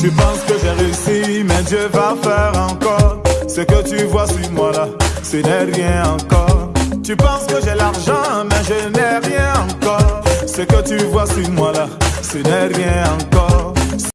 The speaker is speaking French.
Tu penses que j'ai réussi, mais Dieu va faire encore. Ce que tu vois sur moi là, ce n'est rien encore. Tu penses que j'ai l'argent, mais je n'ai rien encore. Ce que tu vois sur moi là, ce n'est rien encore.